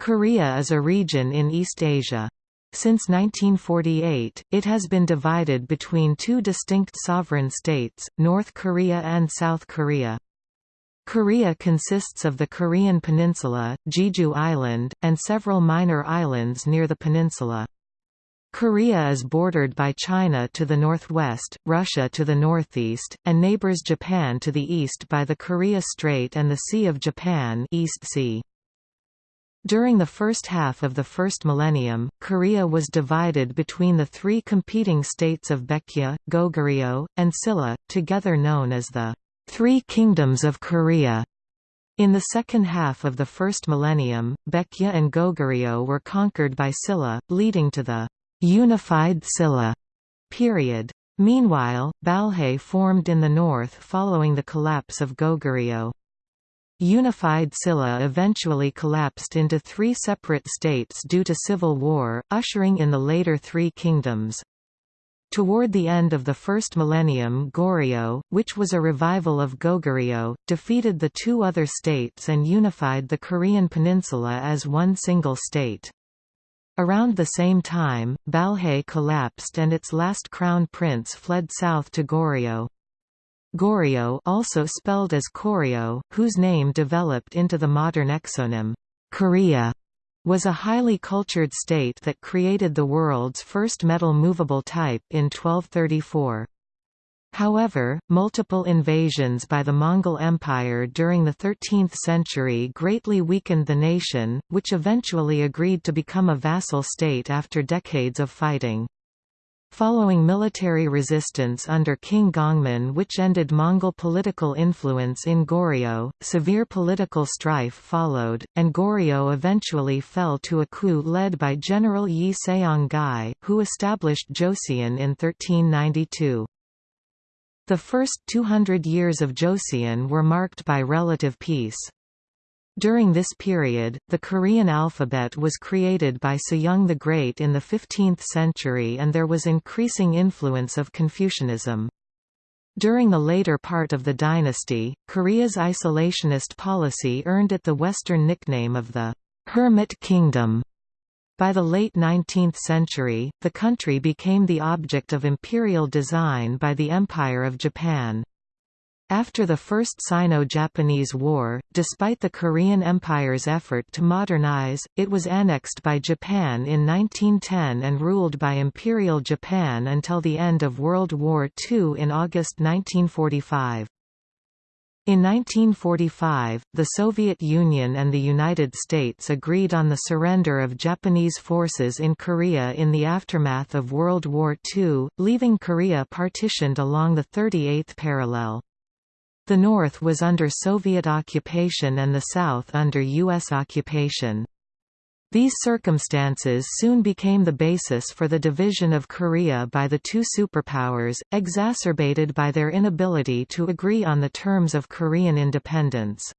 Korea is a region in East Asia. Since 1948, it has been divided between two distinct sovereign states, North Korea and South Korea. Korea consists of the Korean peninsula, Jeju Island, and several minor islands near the peninsula. Korea is bordered by China to the northwest, Russia to the northeast, and neighbors Japan to the east by the Korea Strait and the Sea of Japan East sea. During the first half of the first millennium, Korea was divided between the three competing states of Baekje, Goguryeo, and Silla, together known as the Three Kingdoms of Korea. In the second half of the first millennium, Baekje and Goguryeo were conquered by Silla, leading to the Unified Silla period. Meanwhile, Balhae formed in the north following the collapse of Goguryeo. Unified Silla eventually collapsed into three separate states due to civil war, ushering in the later Three Kingdoms. Toward the end of the first millennium Goryeo, which was a revival of Goguryeo, defeated the two other states and unified the Korean peninsula as one single state. Around the same time, Balhae collapsed and its last crown prince fled south to Goryeo. Goryeo also spelled as Koryo, whose name developed into the modern exonym, Korea, was a highly cultured state that created the world's first metal movable type in 1234. However, multiple invasions by the Mongol Empire during the 13th century greatly weakened the nation, which eventually agreed to become a vassal state after decades of fighting. Following military resistance under King Gongmin which ended Mongol political influence in Goryeo, severe political strife followed, and Goryeo eventually fell to a coup led by General Yi Seong-gye, who established Joseon in 1392. The first 200 years of Joseon were marked by relative peace. During this period, the Korean alphabet was created by Sejong the Great in the 15th century and there was increasing influence of Confucianism. During the later part of the dynasty, Korea's isolationist policy earned it the Western nickname of the Hermit Kingdom. By the late 19th century, the country became the object of imperial design by the Empire of Japan. After the First Sino-Japanese War, despite the Korean Empire's effort to modernize, it was annexed by Japan in 1910 and ruled by Imperial Japan until the end of World War II in August 1945. In 1945, the Soviet Union and the United States agreed on the surrender of Japanese forces in Korea in the aftermath of World War II, leaving Korea partitioned along the 38th parallel. The North was under Soviet occupation and the South under U.S. occupation. These circumstances soon became the basis for the division of Korea by the two superpowers, exacerbated by their inability to agree on the terms of Korean independence.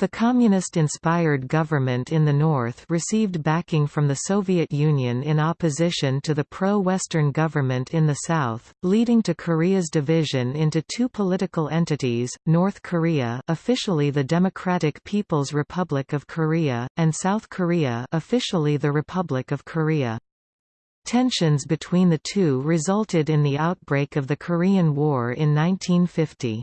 The communist-inspired government in the north received backing from the Soviet Union in opposition to the pro-Western government in the south, leading to Korea's division into two political entities, North Korea officially the Democratic People's Republic of Korea, and South Korea officially the Republic of Korea. Tensions between the two resulted in the outbreak of the Korean War in 1950.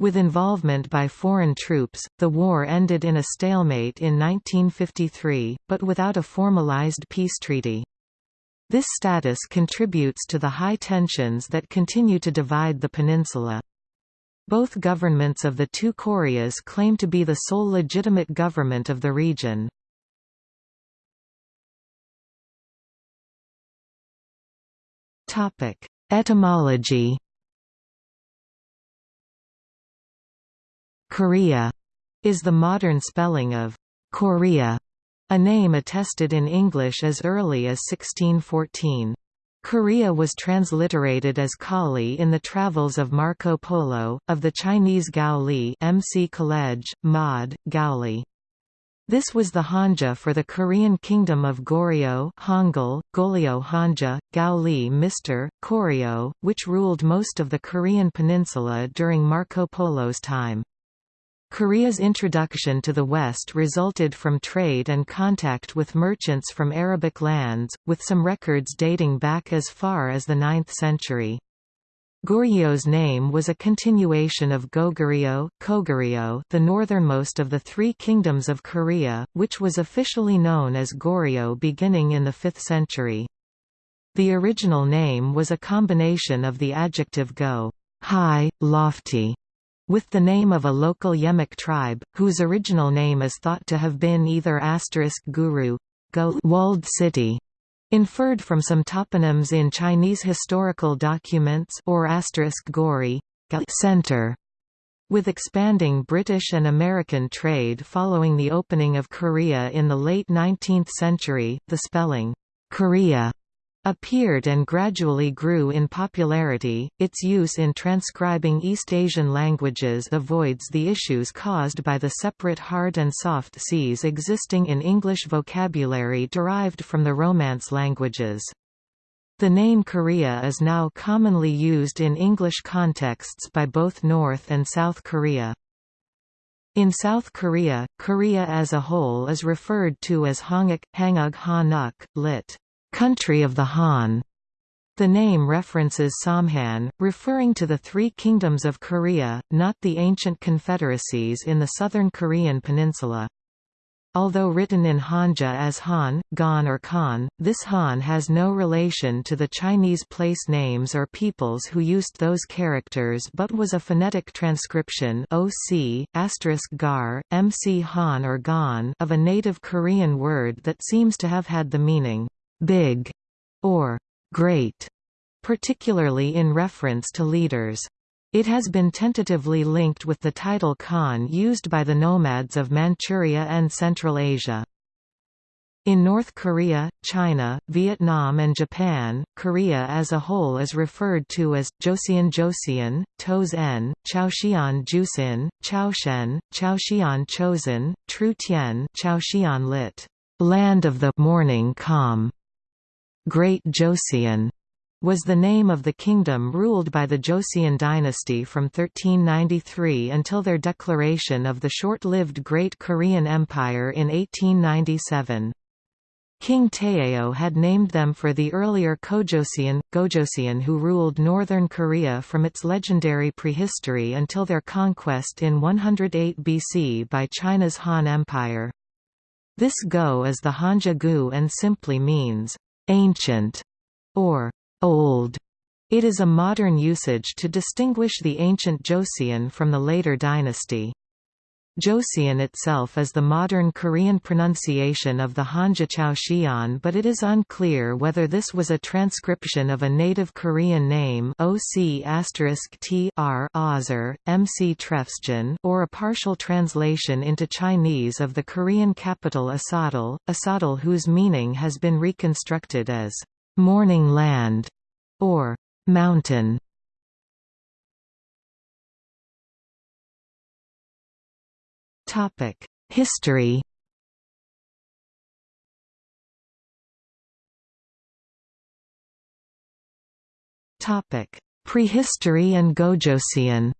With involvement by foreign troops, the war ended in a stalemate in 1953, but without a formalized peace treaty. This status contributes to the high tensions that continue to divide the peninsula. Both governments of the two Koreas claim to be the sole legitimate government of the region. Etymology Korea is the modern spelling of Korea, a name attested in English as early as 1614. Korea was transliterated as Cauli in the travels of Marco Polo, of the Chinese Gao Li MC College, Mod, Gaoli. This was the Hanja for the Korean kingdom of Goryeo Hangul, Goryeo Hanja, Gaoli Mr. Koryo, which ruled most of the Korean peninsula during Marco Polo's time. Korea's introduction to the West resulted from trade and contact with merchants from Arabic lands, with some records dating back as far as the 9th century. Goryeo"s name was a continuation of Goguryeo, Koguryeo, the northernmost of the three kingdoms of Korea, which was officially known as Goryeo beginning in the 5th century. The original name was a combination of the adjective go high, lofty, with the name of a local Yemek tribe, whose original name is thought to have been either asterisk guru walled city, inferred from some toponyms in Chinese historical documents or asterisk gori center. With expanding British and American trade following the opening of Korea in the late 19th century, the spelling Korea appeared and gradually grew in popularity. Its use in transcribing East Asian languages avoids the issues caused by the separate hard and soft Cs existing in English vocabulary derived from the Romance languages. The name Korea is now commonly used in English contexts by both North and South Korea. In South Korea, Korea as a whole is referred to as Honguk, Hanguk Hanuk, lit. Country of the Han. The name references Samhan, referring to the three kingdoms of Korea, not the ancient confederacies in the southern Korean peninsula. Although written in Hanja as Han, Gon or Khan, this Han has no relation to the Chinese place names or peoples who used those characters but was a phonetic transcription OC, gar, MC Han or Gon of a native Korean word that seems to have had the meaning big or great, particularly in reference to leaders. It has been tentatively linked with the title Khan used by the nomads of Manchuria and Central Asia. In North Korea, China, Vietnam and Japan, Korea as a whole is referred to as, Joseon Joseon, Toes-en, Chaoxian Jusin, Chaoshen, Chaoxian Chosen, Tru Tien Chaoxian lit. Land of the morning calm. Great Joseon was the name of the kingdom ruled by the Joseon dynasty from 1393 until their declaration of the short-lived Great Korean Empire in 1897. King Taejo had named them for the earlier Kojoseon, Gojoseon who ruled northern Korea from its legendary prehistory until their conquest in 108 BC by China's Han Empire. This Go is the Hanja Gu and simply means, ancient, or old. It is a modern usage to distinguish the ancient Joseon from the later dynasty. Joseon itself is the modern Korean pronunciation of the Hanja Chaoxian but it is unclear whether this was a transcription of a native Korean name or a partial translation into Chinese of the Korean capital Asadal, Asadal whose meaning has been reconstructed as «morning land» or «mountain». History. Topic: Prehistory and Gojoseon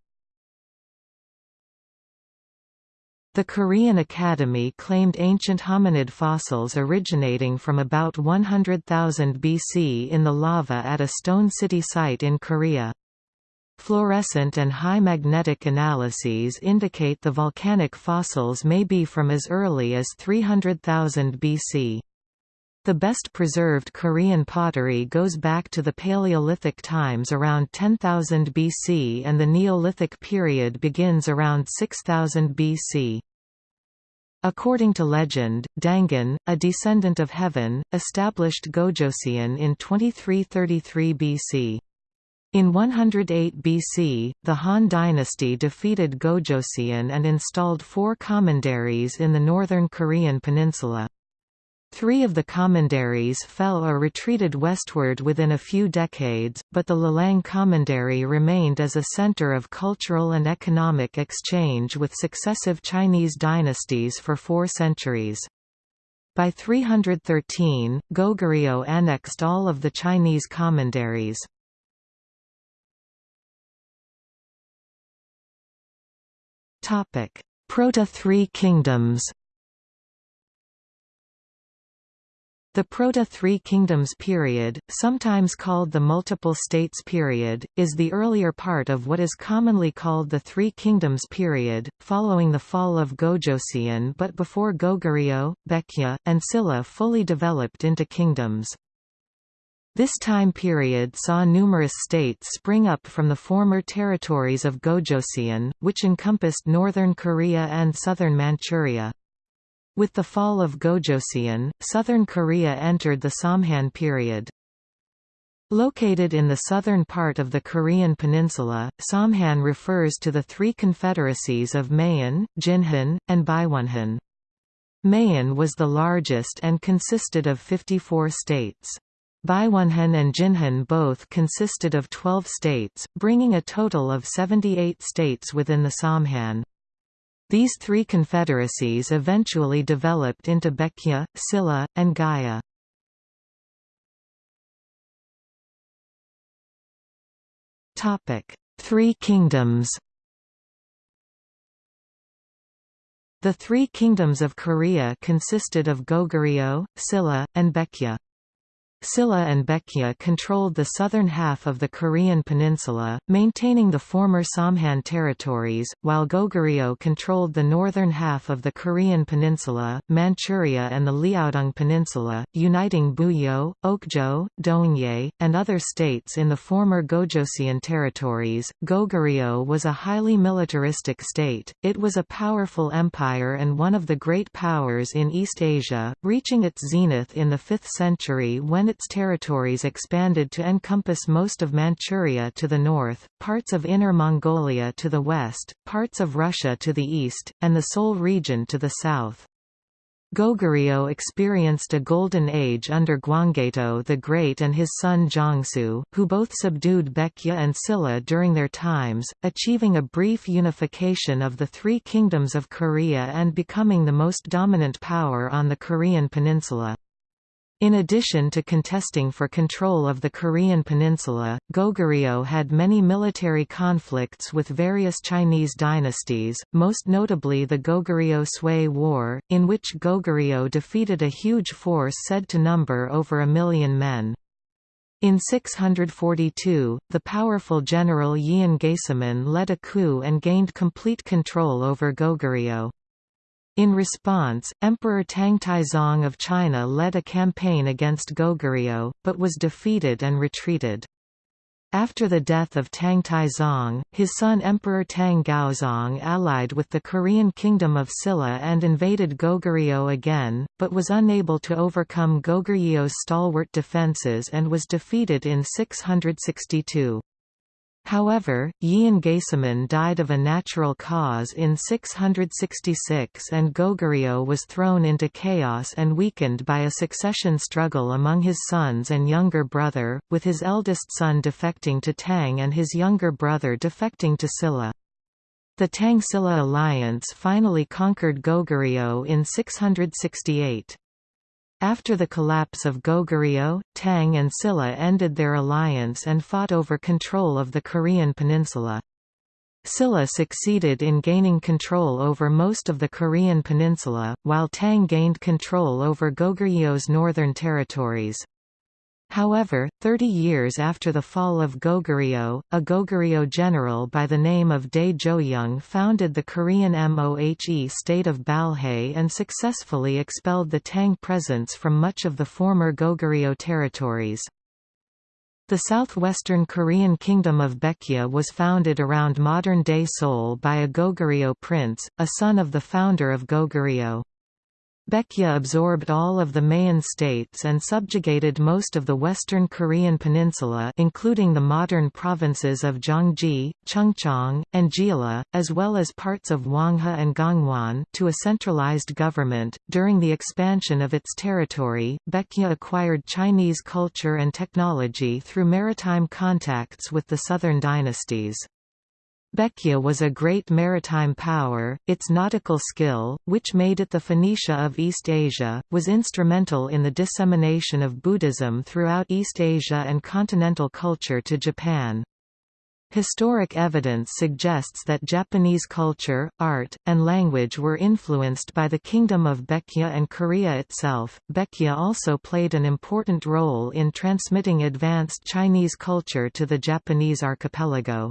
The Korean Academy claimed ancient hominid fossils originating from about 100,000 BC in the lava at a Stone City site in Korea. Fluorescent and high magnetic analyses indicate the volcanic fossils may be from as early as 300,000 BC. The best preserved Korean pottery goes back to the Paleolithic times around 10,000 BC and the Neolithic period begins around 6000 BC. According to legend, Dangun, a descendant of heaven, established Gojoseon in 2333 BC. In 108 BC, the Han dynasty defeated Gojoseon and installed four commanderies in the northern Korean peninsula. Three of the commanderies fell or retreated westward within a few decades, but the Lelang commandery remained as a center of cultural and economic exchange with successive Chinese dynasties for four centuries. By 313, Goguryeo annexed all of the Chinese commanderies. Proto-Three Kingdoms The Proto-Three Kingdoms period, sometimes called the Multiple States period, is the earlier part of what is commonly called the Three Kingdoms period, following the fall of Gojoseon but before Goguryeo, Baekje, and Silla fully developed into kingdoms. This time period saw numerous states spring up from the former territories of Gojoseon, which encompassed northern Korea and southern Manchuria. With the fall of Gojoseon, southern Korea entered the Samhan period. Located in the southern part of the Korean peninsula, Samhan refers to the three confederacies of Mayon, Jinhan, and Byeonhan. Mayon was the largest and consisted of 54 states. Byeonhan and Jinhan both consisted of 12 states, bringing a total of 78 states within the Samhan. These three confederacies eventually developed into Baekje, Silla, and Gaya. Three kingdoms The three kingdoms of Korea consisted of Goguryeo, Silla, and Baekje. Silla and Baekje controlled the southern half of the Korean peninsula, maintaining the former Samhan territories, while Goguryeo controlled the northern half of the Korean peninsula, Manchuria and the Liaodong Peninsula, uniting Buyeo, Okjeo, Dongye, and other states in the former Gojoseon territories. Goguryeo was a highly militaristic state, it was a powerful empire and one of the great powers in East Asia, reaching its zenith in the 5th century when its territories expanded to encompass most of Manchuria to the north, parts of Inner Mongolia to the west, parts of Russia to the east, and the Seoul region to the south. Goguryeo experienced a golden age under Gwanggaeto the Great and his son Jangsu, who both subdued Baekje and Silla during their times, achieving a brief unification of the three kingdoms of Korea and becoming the most dominant power on the Korean peninsula. In addition to contesting for control of the Korean peninsula, Goguryeo had many military conflicts with various Chinese dynasties, most notably the Goguryeo-Sui War, in which Goguryeo defeated a huge force said to number over a million men. In 642, the powerful general Yeon Gaesomun led a coup and gained complete control over Goguryeo. In response, Emperor Tang Taizong of China led a campaign against Goguryeo, but was defeated and retreated. After the death of Tang Taizong, his son Emperor Tang Gaozong allied with the Korean kingdom of Silla and invaded Goguryeo again, but was unable to overcome Goguryeo's stalwart defences and was defeated in 662. However, Gaesomun died of a natural cause in 666 and Goguryeo was thrown into chaos and weakened by a succession struggle among his sons and younger brother, with his eldest son defecting to Tang and his younger brother defecting to Silla. The Tang-Silla alliance finally conquered Goguryeo in 668. After the collapse of Goguryeo, Tang and Silla ended their alliance and fought over control of the Korean peninsula. Silla succeeded in gaining control over most of the Korean peninsula, while Tang gained control over Goguryeo's northern territories. However, 30 years after the fall of Goguryeo, a Goguryeo general by the name of Dae Joyoung founded the Korean Mohe state of Balhae and successfully expelled the Tang presence from much of the former Goguryeo territories. The southwestern Korean kingdom of Baekje was founded around modern-day Seoul by a Goguryeo prince, a son of the founder of Goguryeo. Baekje absorbed all of the Mayan states and subjugated most of the western Korean peninsula including the modern provinces of Gyeonggi, Chungcheong, and Jeolla, as well as parts of Hwanghae and Gangwon to a centralized government. During the expansion of its territory, Baekje acquired Chinese culture and technology through maritime contacts with the southern dynasties. Baekje was a great maritime power, its nautical skill, which made it the Phoenicia of East Asia, was instrumental in the dissemination of Buddhism throughout East Asia and continental culture to Japan. Historic evidence suggests that Japanese culture, art, and language were influenced by the Kingdom of Baekje and Korea itself. Baekje also played an important role in transmitting advanced Chinese culture to the Japanese archipelago.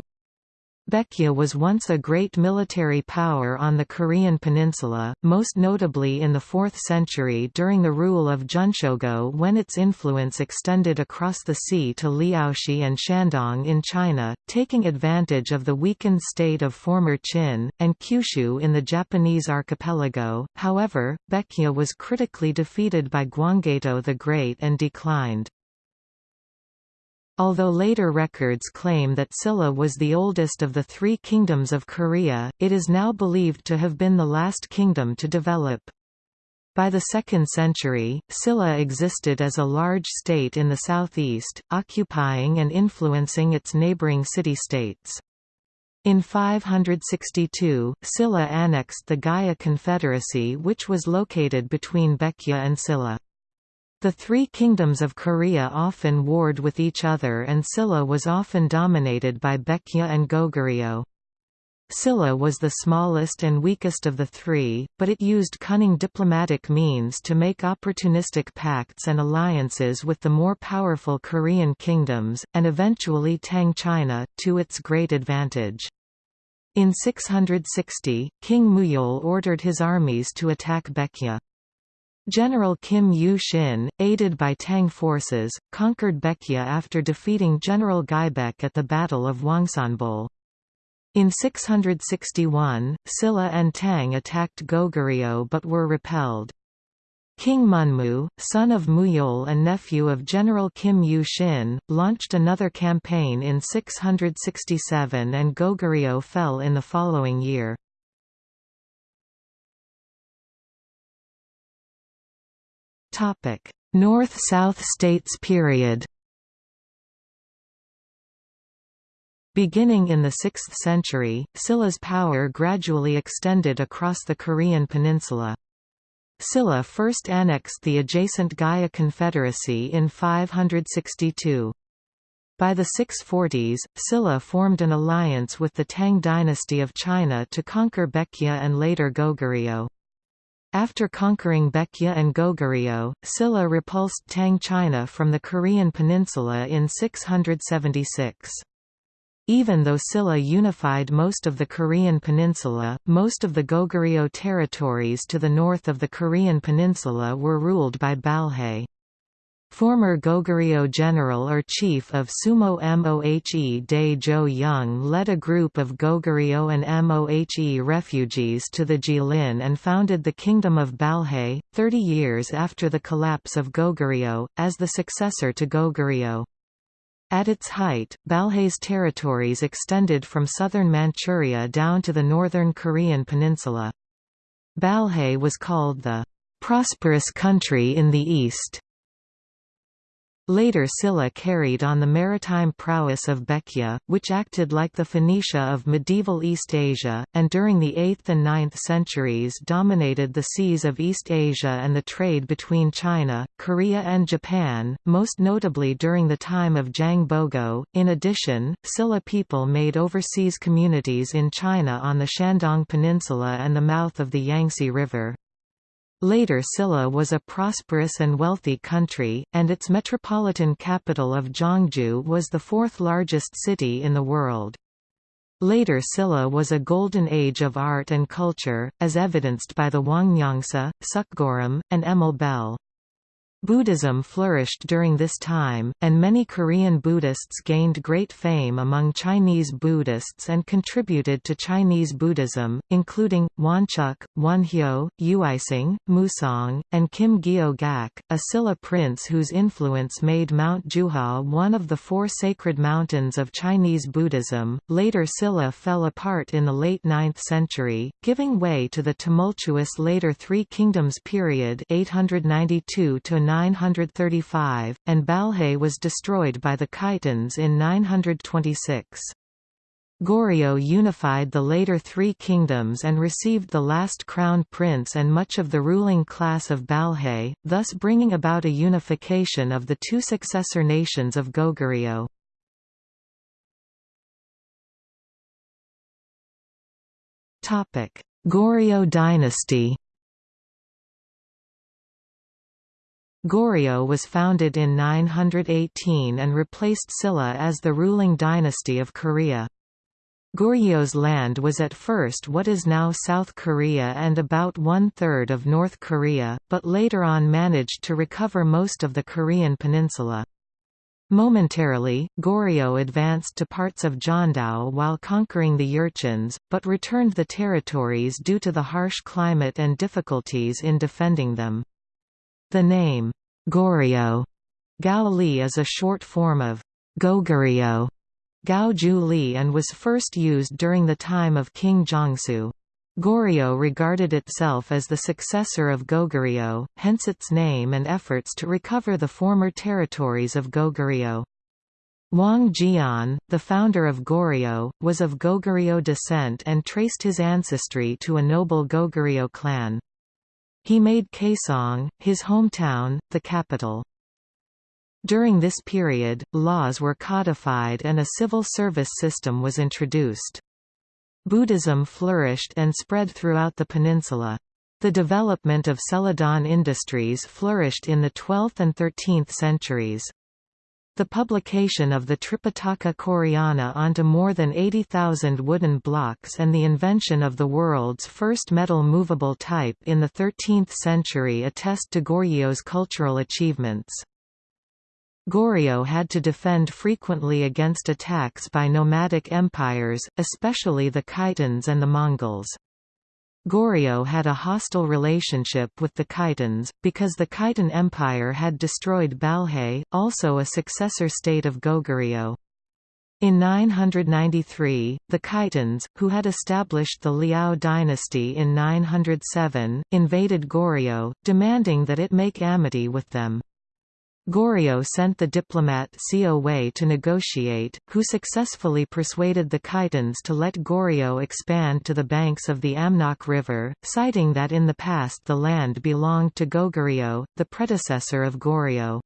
Baekje was once a great military power on the Korean peninsula, most notably in the 4th century during the rule of Geunchogo when its influence extended across the sea to Liaoxi and Shandong in China, taking advantage of the weakened state of former Qin, and Kyushu in the Japanese archipelago. However, Baekje was critically defeated by Gwanggaeto the Great and declined. Although later records claim that Silla was the oldest of the three kingdoms of Korea, it is now believed to have been the last kingdom to develop. By the 2nd century, Silla existed as a large state in the southeast, occupying and influencing its neighboring city-states. In 562, Silla annexed the Gaya Confederacy which was located between Baekje and Silla. The three kingdoms of Korea often warred with each other and Silla was often dominated by Baekje and Goguryeo. Silla was the smallest and weakest of the three, but it used cunning diplomatic means to make opportunistic pacts and alliances with the more powerful Korean kingdoms, and eventually Tang China, to its great advantage. In 660, King Muyeol ordered his armies to attack Baekje. General Kim Yu-shin, aided by Tang forces, conquered Baekje after defeating General Gyebaek at the Battle of Hwangsanbeol. In 661, Silla and Tang attacked Goguryeo but were repelled. King Munmu, son of Muyeol and nephew of General Kim Yu-shin, launched another campaign in 667 and Goguryeo fell in the following year. North-South states period Beginning in the 6th century, Silla's power gradually extended across the Korean peninsula. Silla first annexed the adjacent Gaya Confederacy in 562. By the 640s, Silla formed an alliance with the Tang dynasty of China to conquer Baekje and later Goguryeo. After conquering Baekje and Goguryeo, Silla repulsed Tang China from the Korean peninsula in 676. Even though Silla unified most of the Korean peninsula, most of the Goguryeo territories to the north of the Korean peninsula were ruled by Balhae. Former Goguryeo general or chief of Sumo Mohe Dae Jo Young led a group of Goguryeo and Mohe refugees to the Jilin and founded the Kingdom of Balhae, 30 years after the collapse of Goguryeo, as the successor to Goguryeo. At its height, Balhae's territories extended from southern Manchuria down to the northern Korean peninsula. Balhae was called the prosperous country in the east Later Silla carried on the maritime prowess of Baekje, which acted like the Phoenicia of medieval East Asia, and during the 8th and 9th centuries dominated the seas of East Asia and the trade between China, Korea and Japan, most notably during the time of Jang Bogo. In addition, Silla people made overseas communities in China on the Shandong Peninsula and the mouth of the Yangtze River. Later Silla was a prosperous and wealthy country, and its metropolitan capital of Zhongzhou was the fourth largest city in the world. Later Silla was a golden age of art and culture, as evidenced by the Hwangnyongsa, Seokguram, and Emille Bell. Buddhism flourished during this time, and many Korean Buddhists gained great fame among Chinese Buddhists and contributed to Chinese Buddhism, including, Woncheuk, Wonhyo, Uisang, Musong, and Kim Gyo Gak, a Silla prince whose influence made Mount Jiuhua one of the four sacred mountains of Chinese Buddhism. Later Silla fell apart in the late 9th century, giving way to the tumultuous later Three Kingdoms period 892 to 935, and Balhae was destroyed by the Khitans in 926. Goryeo unified the later three kingdoms and received the last crown prince and much of the ruling class of Balhae, thus bringing about a unification of the two successor nations of Goguryeo. Goryeo dynasty Goryeo was founded in 918 and replaced Silla as the ruling dynasty of Korea. Goryeo's land was at first what is now South Korea and about one-third of North Korea, but later on managed to recover most of the Korean peninsula. Momentarily, Goryeo advanced to parts of Jeondao while conquering the Jurchens, but returned the territories due to the harsh climate and difficulties in defending them. The name, Goryeo, Li is a short form of Goguryeo, Gao Ju Li and was first used during the time of King Jangsu. Goryeo regarded itself as the successor of Goguryeo, hence its name and efforts to recover the former territories of Goguryeo. Wang Jian, the founder of Goryeo, was of Goguryeo descent and traced his ancestry to a noble Goguryeo clan. He made Kaesong, his hometown, the capital. During this period, laws were codified and a civil service system was introduced. Buddhism flourished and spread throughout the peninsula. The development of celadon industries flourished in the 12th and 13th centuries. The publication of the Tripitaka Koreana onto more than 80,000 wooden blocks and the invention of the world's first metal movable type in the 13th century attest to Goryeo's cultural achievements. Goryeo had to defend frequently against attacks by nomadic empires, especially the Khitans and the Mongols. Goryeo had a hostile relationship with the Khitans, because the Khitan Empire had destroyed Balhae, also a successor state of Goguryeo. In 993, the Khitans, who had established the Liao dynasty in 907, invaded Goryeo, demanding that it make amity with them. Goryeo sent the diplomat Seo Wei to negotiate, who successfully persuaded the Khitans to let Goryeo expand to the banks of the Amnok River, citing that in the past the land belonged to Goguryeo, the predecessor of Goryeo.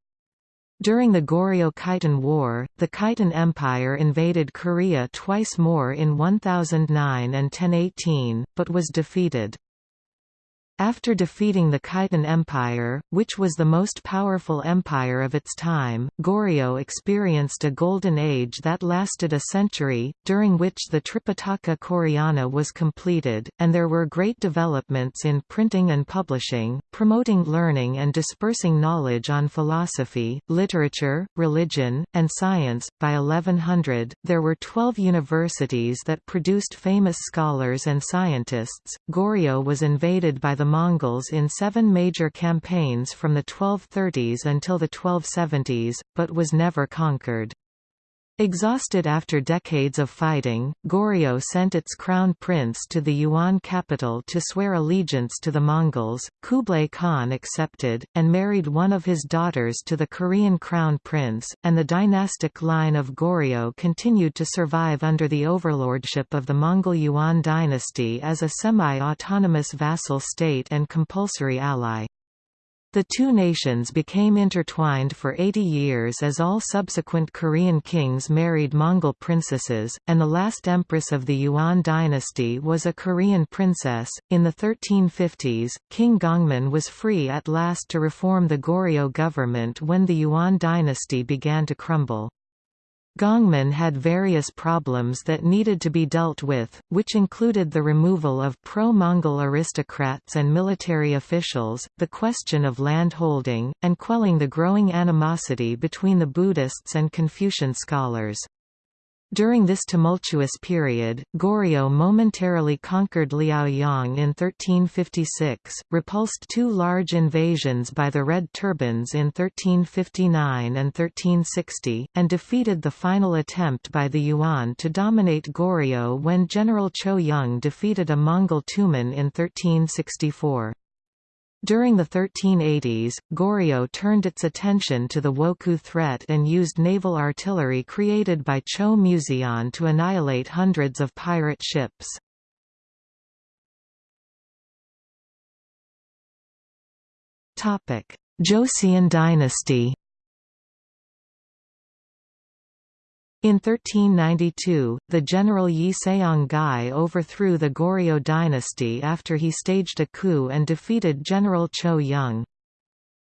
During the Goryeo-Khitan War, the Khitan Empire invaded Korea twice more in 1009 and 1018, but was defeated. After defeating the Khitan Empire, which was the most powerful empire of its time, Goryeo experienced a golden age that lasted a century, during which the Tripitaka Koreana was completed, and there were great developments in printing and publishing, promoting learning and dispersing knowledge on philosophy, literature, religion, and science. By 1100, there were 12 universities that produced famous scholars and scientists. Goryeo was invaded by the the Mongols in seven major campaigns from the 1230s until the 1270s, but was never conquered. Exhausted after decades of fighting, Goryeo sent its crown prince to the Yuan capital to swear allegiance to the Mongols. Kublai Khan accepted, and married one of his daughters to the Korean crown prince, and the dynastic line of Goryeo continued to survive under the overlordship of the Mongol Yuan dynasty as a semi-autonomous vassal state and compulsory ally. The two nations became intertwined for 80 years as all subsequent Korean kings married Mongol princesses, and the last empress of the Yuan dynasty was a Korean princess. In the 1350s, King Gongmin was free at last to reform the Goryeo government when the Yuan dynasty began to crumble. Gongmin had various problems that needed to be dealt with, which included the removal of pro-Mongol aristocrats and military officials, the question of land holding, and quelling the growing animosity between the Buddhists and Confucian scholars. During this tumultuous period, Goryeo momentarily conquered Liaoyang in 1356, repulsed two large invasions by the Red Turbans in 1359 and 1360, and defeated the final attempt by the Yuan to dominate Goryeo when General Cho Yun defeated a Mongol Tumen in 1364. During the 1380s, Goryeo turned its attention to the Wokou threat and used naval artillery created by Cho Museon to annihilate hundreds of pirate ships. Joseon dynasty In 1392, the general Yi Seong-gye overthrew the Goryeo dynasty after he staged a coup and defeated General Cho Young.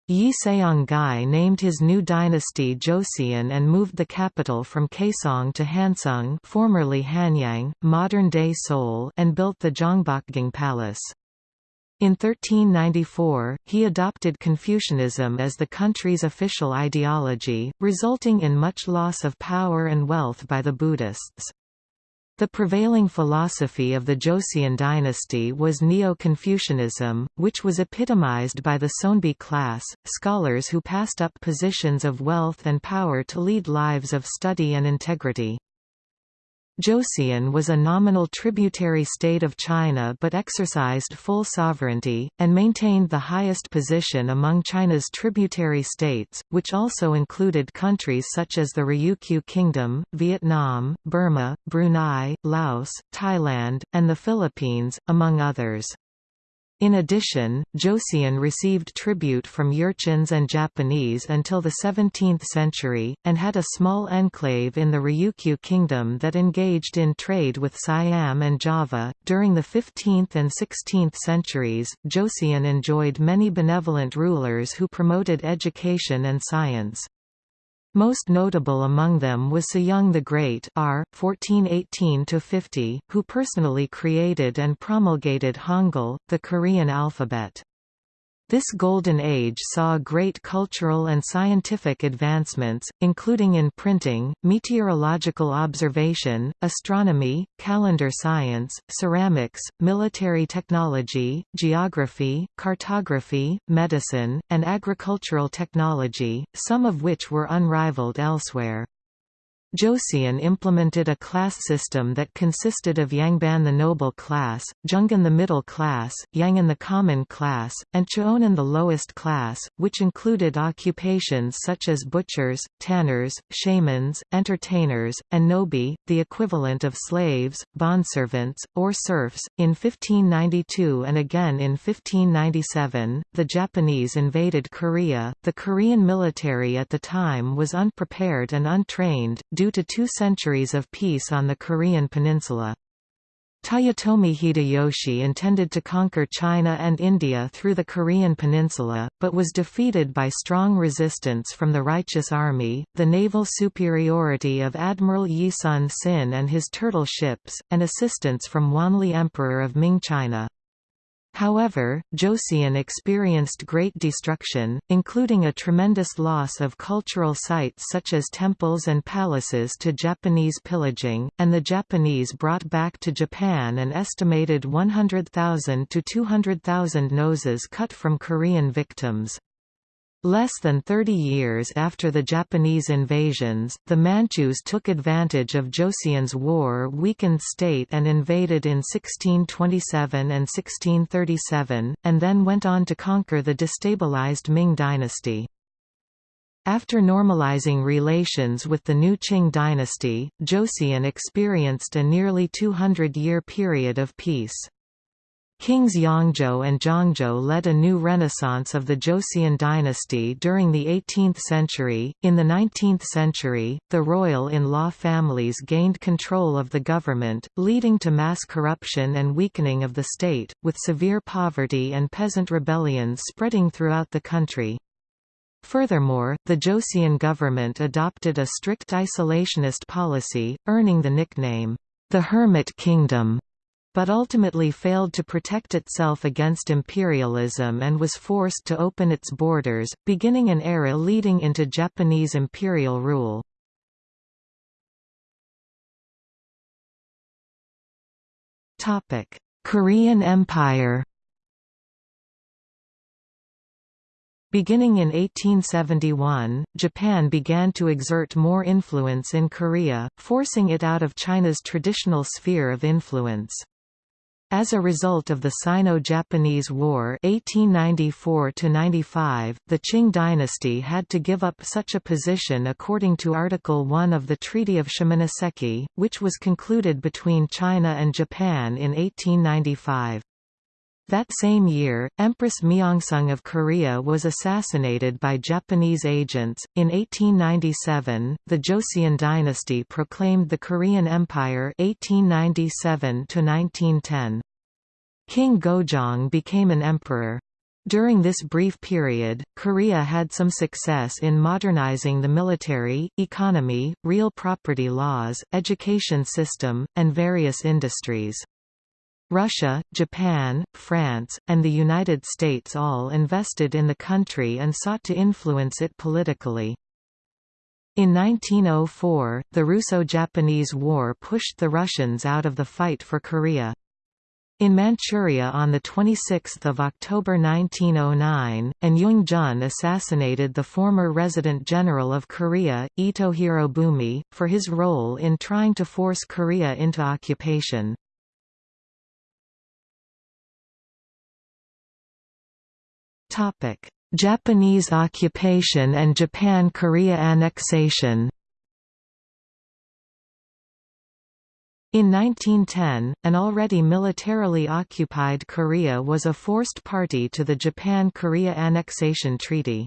Yi Seong-gye named his new dynasty Joseon and moved the capital from Kaesong to Hanseong formerly Hanyang, modern-day Seoul and built the Gyeongbokgung Palace. In 1394, he adopted Confucianism as the country's official ideology, resulting in much loss of power and wealth by the Buddhists. The prevailing philosophy of the Joseon dynasty was Neo-Confucianism, which was epitomized by the Seonbi class, scholars who passed up positions of wealth and power to lead lives of study and integrity. Joseon was a nominal tributary state of China but exercised full sovereignty, and maintained the highest position among China's tributary states, which also included countries such as the Ryukyu Kingdom, Vietnam, Burma, Brunei, Laos, Thailand, and the Philippines, among others. In addition, Joseon received tribute from Jurchens and Japanese until the 17th century, and had a small enclave in the Ryukyu Kingdom that engaged in trade with Siam and Java. During the 15th and 16th centuries, Joseon enjoyed many benevolent rulers who promoted education and science. Most notable among them was Sejong the Great R. 1418–50, who personally created and promulgated Hangul, the Korean alphabet. This golden age saw great cultural and scientific advancements, including in printing, meteorological observation, astronomy, calendar science, ceramics, military technology, geography, cartography, medicine, and agricultural technology, some of which were unrivaled elsewhere. Joseon implemented a class system that consisted of Yangban the noble class, Jungin the middle class, Yangin the common class, and Cheonan the lowest class, which included occupations such as butchers, tanners, shamans, entertainers, and nobi, the equivalent of slaves, bondservants, or serfs. In 1592 and again in 1597, the Japanese invaded Korea. The Korean military at the time was unprepared and untrained, due to two centuries of peace on the Korean peninsula. Toyotomi Hideyoshi intended to conquer China and India through the Korean peninsula, but was defeated by strong resistance from the Righteous Army, the naval superiority of Admiral Yi Sun Sin and his turtle ships, and assistance from Wanli Emperor of Ming China. However, Joseon experienced great destruction, including a tremendous loss of cultural sites such as temples and palaces to Japanese pillaging, and the Japanese brought back to Japan an estimated 100,000 to 200,000 noses cut from Korean victims. Less than 30 years after the Japanese invasions, the Manchus took advantage of Joseon's war-weakened state and invaded in 1627 and 1637, and then went on to conquer the destabilized Ming dynasty. After normalizing relations with the new Qing dynasty, Joseon experienced a nearly 200-year period of peace. Kings Yeongjo and Jeongjo led a new renaissance of the Joseon dynasty during the 18th century. In the 19th century, the royal in law families gained control of the government, leading to mass corruption and weakening of the state, with severe poverty and peasant rebellions spreading throughout the country. Furthermore, the Joseon government adopted a strict isolationist policy, earning the nickname, the Hermit Kingdom but ultimately failed to protect itself against imperialism and was forced to open its borders, beginning an era leading into Japanese imperial rule. Korean Empire Beginning in 1871, Japan began to exert more influence in Korea, forcing it out of China's traditional sphere of influence. As a result of the Sino-Japanese War 1894 the Qing dynasty had to give up such a position according to Article 1 of the Treaty of Shimonoseki, which was concluded between China and Japan in 1895. That same year, Empress Myeongseong of Korea was assassinated by Japanese agents. In 1897, the Joseon dynasty proclaimed the Korean Empire 1897 1910. King Gojong became an emperor. During this brief period, Korea had some success in modernizing the military, economy, real property laws, education system, and various industries. Russia, Japan, France, and the United States all invested in the country and sought to influence it politically. In 1904, the Russo-Japanese War pushed the Russians out of the fight for Korea. In Manchuria on 26 October 1909, An Jung-geun assassinated the former resident general of Korea, Ito Hirobumi, for his role in trying to force Korea into occupation. Topic: Japanese occupation and Japan-Korea annexation. In 1910, an already militarily occupied Korea was a forced party to the Japan-Korea Annexation Treaty.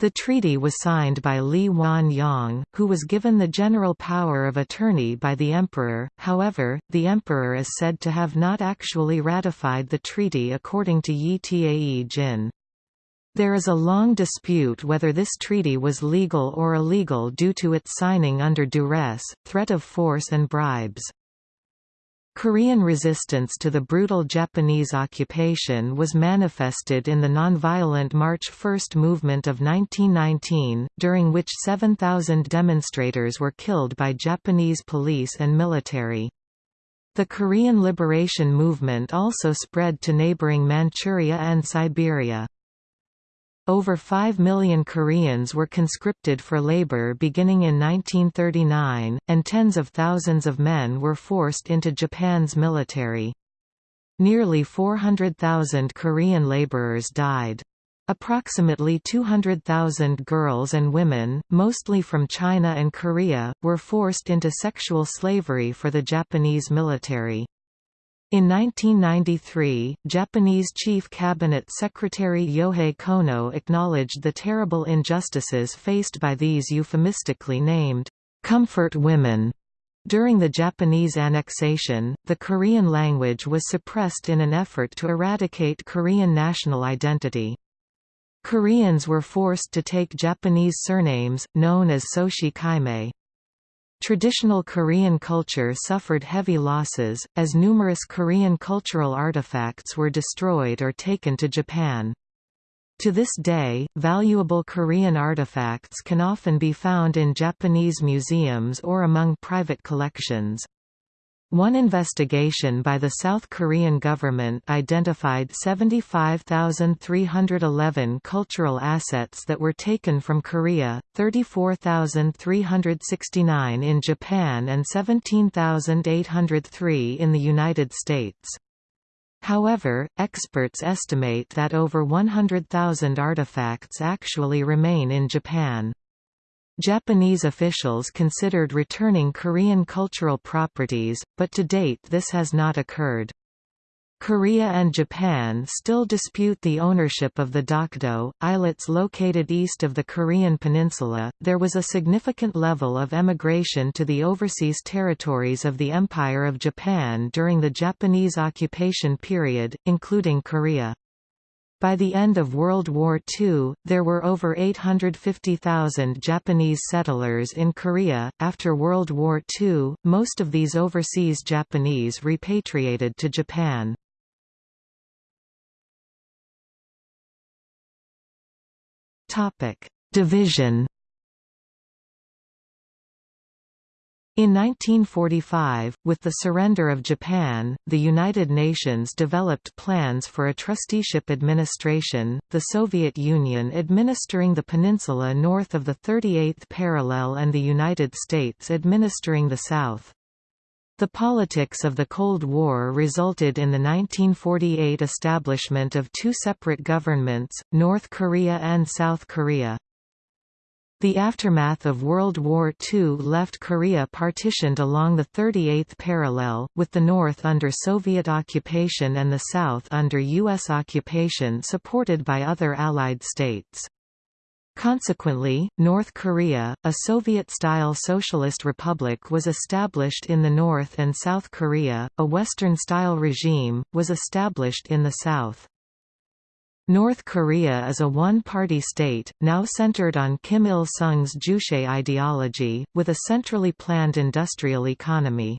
The treaty was signed by Lee Wan-yong, who was given the general power of attorney by the emperor, however, the emperor is said to have not actually ratified the treaty according to Yi Tae Jin. There is a long dispute whether this treaty was legal or illegal due to its signing under duress, threat of force and bribes. Korean resistance to the brutal Japanese occupation was manifested in the nonviolent March 1 movement of 1919, during which 7,000 demonstrators were killed by Japanese police and military. The Korean liberation movement also spread to neighboring Manchuria and Siberia. Over 5 million Koreans were conscripted for labor beginning in 1939, and tens of thousands of men were forced into Japan's military. Nearly 400,000 Korean laborers died. Approximately 200,000 girls and women, mostly from China and Korea, were forced into sexual slavery for the Japanese military. In 1993, Japanese Chief Cabinet Secretary Yohei Kono acknowledged the terrible injustices faced by these euphemistically named, "'comfort women' During the Japanese annexation, the Korean language was suppressed in an effort to eradicate Korean national identity. Koreans were forced to take Japanese surnames, known as Soshi Kaimei. Traditional Korean culture suffered heavy losses, as numerous Korean cultural artifacts were destroyed or taken to Japan. To this day, valuable Korean artifacts can often be found in Japanese museums or among private collections. One investigation by the South Korean government identified 75,311 cultural assets that were taken from Korea, 34,369 in Japan and 17,803 in the United States. However, experts estimate that over 100,000 artifacts actually remain in Japan. Japanese officials considered returning Korean cultural properties, but to date this has not occurred. Korea and Japan still dispute the ownership of the Dokdo, islets located east of the Korean peninsula. There was a significant level of emigration to the overseas territories of the Empire of Japan during the Japanese occupation period, including Korea. By the end of World War II, there were over 850,000 Japanese settlers in Korea. After World War II, most of these overseas Japanese repatriated to Japan. Topic: Division In 1945, with the surrender of Japan, the United Nations developed plans for a trusteeship administration, the Soviet Union administering the peninsula north of the 38th parallel and the United States administering the south. The politics of the Cold War resulted in the 1948 establishment of two separate governments, North Korea and South Korea. The aftermath of World War II left Korea partitioned along the 38th parallel, with the north under Soviet occupation and the south under U.S. occupation supported by other Allied states. Consequently, North Korea, a Soviet-style socialist republic was established in the north and South Korea, a Western-style regime, was established in the south. North Korea is a one-party state, now centered on Kim Il-sung's Juche ideology, with a centrally planned industrial economy.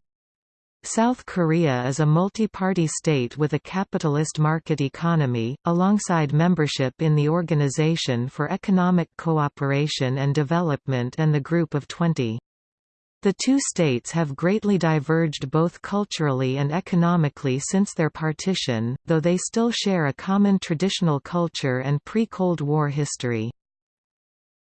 South Korea is a multi-party state with a capitalist market economy, alongside membership in the Organization for Economic Cooperation and Development and the Group of Twenty. The two states have greatly diverged both culturally and economically since their partition, though they still share a common traditional culture and pre-Cold War history.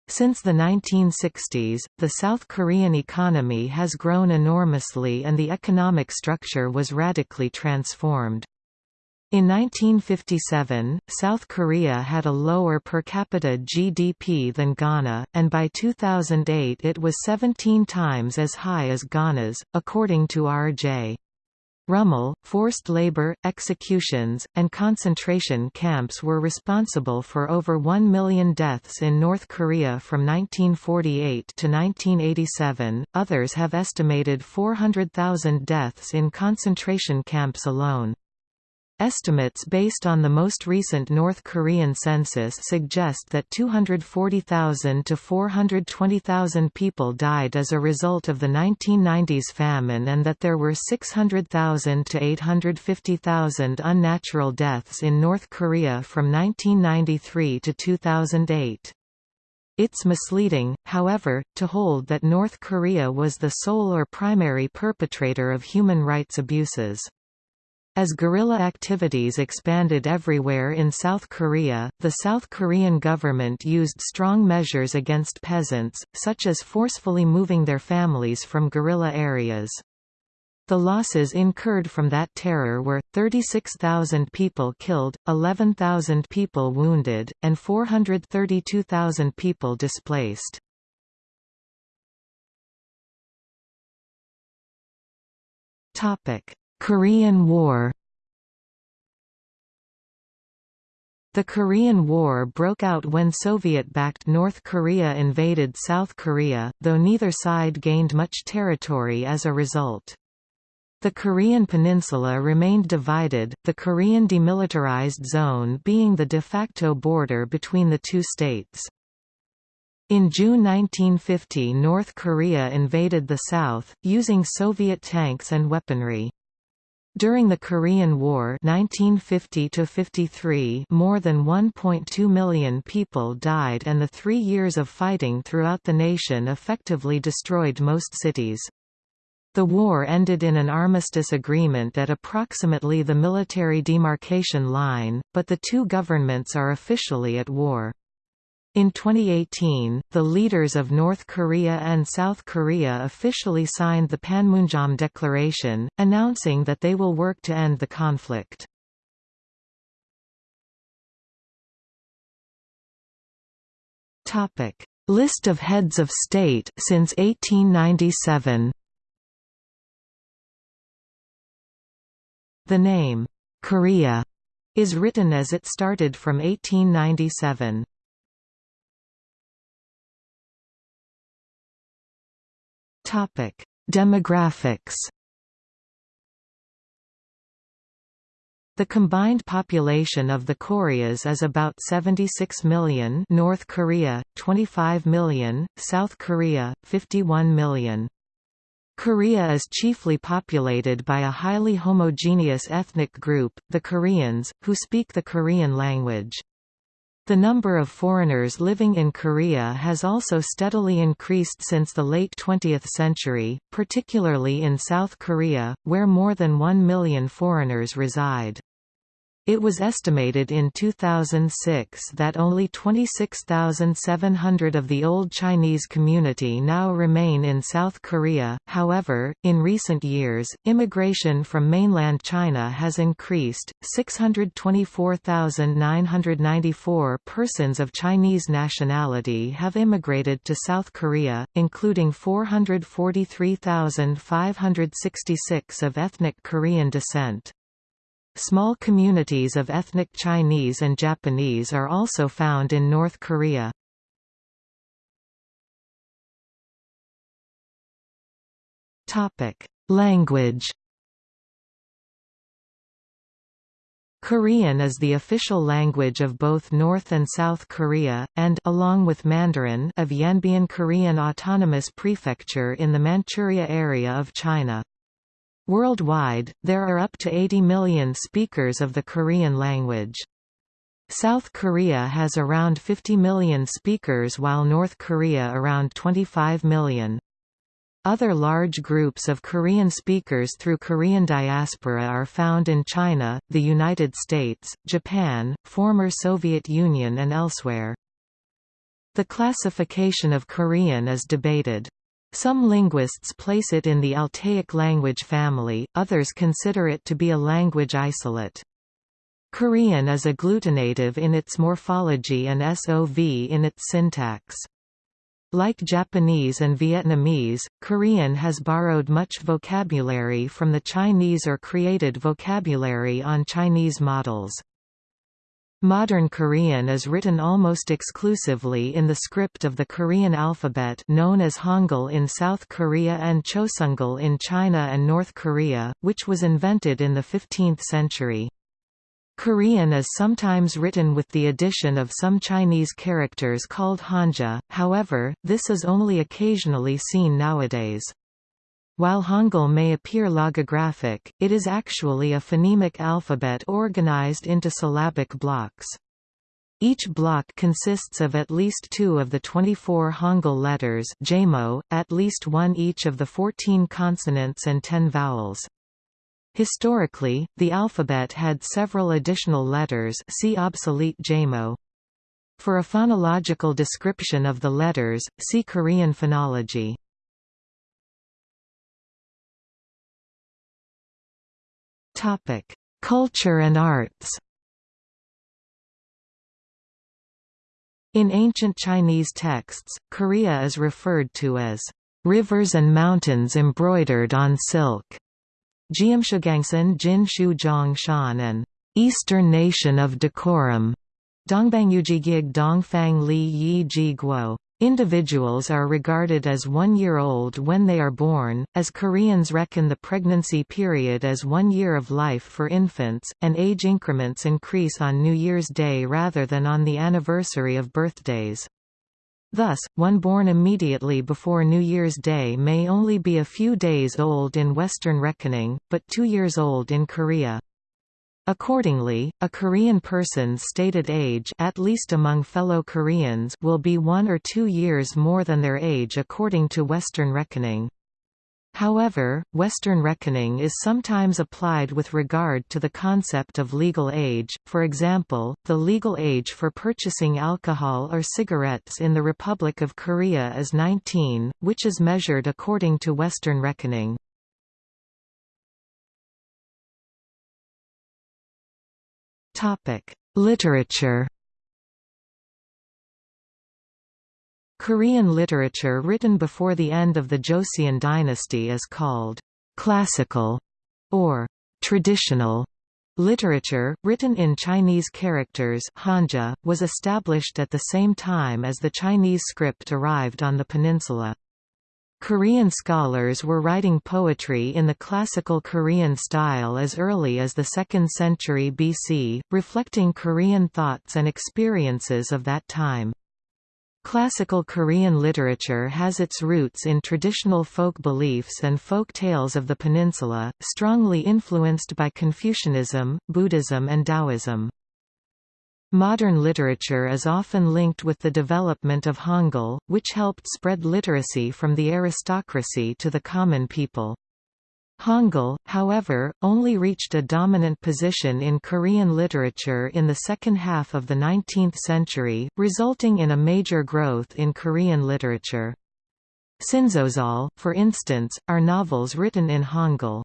Since the 1960s, the South Korean economy has grown enormously and the economic structure was radically transformed. In 1957, South Korea had a lower per capita GDP than Ghana, and by 2008 it was 17 times as high as Ghana's, according to R.J. Rummel, forced labor, executions, and concentration camps were responsible for over 1 million deaths in North Korea from 1948 to 1987. Others have estimated 400,000 deaths in concentration camps alone. Estimates based on the most recent North Korean census suggest that 240,000 to 420,000 people died as a result of the 1990s famine and that there were 600,000 to 850,000 unnatural deaths in North Korea from 1993 to 2008. It's misleading, however, to hold that North Korea was the sole or primary perpetrator of human rights abuses. As guerrilla activities expanded everywhere in South Korea, the South Korean government used strong measures against peasants, such as forcefully moving their families from guerrilla areas. The losses incurred from that terror were, 36,000 people killed, 11,000 people wounded, and 432,000 people displaced. Topic Korean War The Korean War broke out when Soviet-backed North Korea invaded South Korea, though neither side gained much territory as a result. The Korean peninsula remained divided, the Korean Demilitarized Zone being the de facto border between the two states. In June 1950 North Korea invaded the South, using Soviet tanks and weaponry. During the Korean War 1950 more than 1.2 million people died and the three years of fighting throughout the nation effectively destroyed most cities. The war ended in an armistice agreement at approximately the military demarcation line, but the two governments are officially at war. In 2018, the leaders of North Korea and South Korea officially signed the Panmunjom Declaration, announcing that they will work to end the conflict. Topic: List of heads of state since 1897 The name, Korea, is written as it started from 1897. Topic: Demographics. The combined population of the Koreas is about 76 million North Korea, 25 million, South Korea, 51 million. Korea is chiefly populated by a highly homogeneous ethnic group, the Koreans, who speak the Korean language. The number of foreigners living in Korea has also steadily increased since the late 20th century, particularly in South Korea, where more than 1 million foreigners reside. It was estimated in 2006 that only 26,700 of the old Chinese community now remain in South Korea. However, in recent years, immigration from mainland China has increased. 624,994 persons of Chinese nationality have immigrated to South Korea, including 443,566 of ethnic Korean descent. Small communities of ethnic Chinese and Japanese are also found in North Korea. Language Korean is the official language of both North and South Korea, and along with Mandarin of Yanbian Korean Autonomous Prefecture in the Manchuria area of China. Worldwide, there are up to 80 million speakers of the Korean language. South Korea has around 50 million speakers while North Korea around 25 million. Other large groups of Korean speakers through Korean diaspora are found in China, the United States, Japan, former Soviet Union and elsewhere. The classification of Korean is debated. Some linguists place it in the Altaic language family, others consider it to be a language isolate. Korean is agglutinative in its morphology and SOV in its syntax. Like Japanese and Vietnamese, Korean has borrowed much vocabulary from the Chinese or created vocabulary on Chinese models. Modern Korean is written almost exclusively in the script of the Korean alphabet known as Hangul in South Korea and Chosŏn'gŭl in China and North Korea, which was invented in the 15th century. Korean is sometimes written with the addition of some Chinese characters called Hanja, however, this is only occasionally seen nowadays. While Hangul may appear logographic, it is actually a phonemic alphabet organized into syllabic blocks. Each block consists of at least two of the 24 Hangul letters at least one each of the 14 consonants and 10 vowels. Historically, the alphabet had several additional letters see obsolete. For a phonological description of the letters, see Korean phonology. Topic: Culture and arts. In ancient Chinese texts, Korea is referred to as rivers and mountains embroidered on silk. Jiamshugangsan Jin Shu Shan and Eastern Nation of Decorum. Dongbangyujigig Dongfang Li Yi Ji Guo. Individuals are regarded as one year old when they are born, as Koreans reckon the pregnancy period as one year of life for infants, and age increments increase on New Year's Day rather than on the anniversary of birthdays. Thus, one born immediately before New Year's Day may only be a few days old in Western reckoning, but two years old in Korea. Accordingly, a Korean person's stated age at least among fellow Koreans will be one or two years more than their age according to Western reckoning. However, Western reckoning is sometimes applied with regard to the concept of legal age, for example, the legal age for purchasing alcohol or cigarettes in the Republic of Korea is 19, which is measured according to Western reckoning. Topic: Literature. Korean literature written before the end of the Joseon dynasty is called classical or traditional literature, written in Chinese characters Hanja, was established at the same time as the Chinese script arrived on the peninsula. Korean scholars were writing poetry in the classical Korean style as early as the 2nd century BC, reflecting Korean thoughts and experiences of that time. Classical Korean literature has its roots in traditional folk beliefs and folk tales of the peninsula, strongly influenced by Confucianism, Buddhism and Taoism. Modern literature is often linked with the development of Hangul, which helped spread literacy from the aristocracy to the common people. Hangul, however, only reached a dominant position in Korean literature in the second half of the 19th century, resulting in a major growth in Korean literature. Sinsoseol, for instance, are novels written in Hangul.